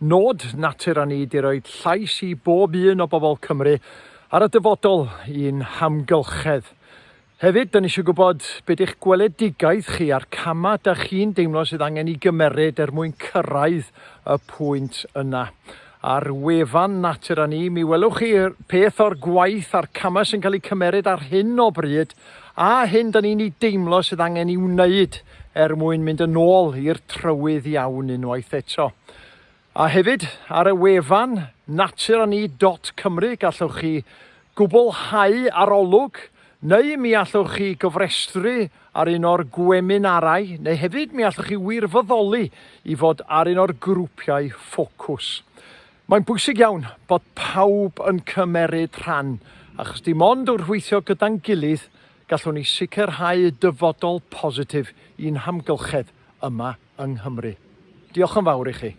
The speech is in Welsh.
nod natur a ni di roi llais i bob un o bobl Cymru ar y dyfodol i'n hamgylchedd. Hefyd, dyn ni eisiau gwybod beth eich gweledigaeth chi a'r cama da chi'n deimlo sydd angen i gymeryd er mwyn cyrraedd y pwynt yna. Ar wefan natur a ni, mi welwch chi peth o'r gwaith a'r cama sy'n cael ei cymeryd ar hyn o bryd a hyn dyn ni'n ei deimlo sydd angen i wneud er mwyn mynd yn ôl i'r trywydd iawn unwaith eto. A hefyd ar y wefan naturani.cymru gallwch chi gwblhau arolwg neu mi allwch chi gyfrestru ar un o'r gweminarau neu hefyd mi allwch chi wirfoddoli i fod ar un o'r grwpiau ffocws. Mae'n bwysig iawn bod pawb yn cymeryd rhan achos dim ond wrth weithio gyda'n gilydd gallwn ni sicrhau dyfodol positif i'n hamgylchedd yma yng Nghymru. Diolch yn fawr i chi.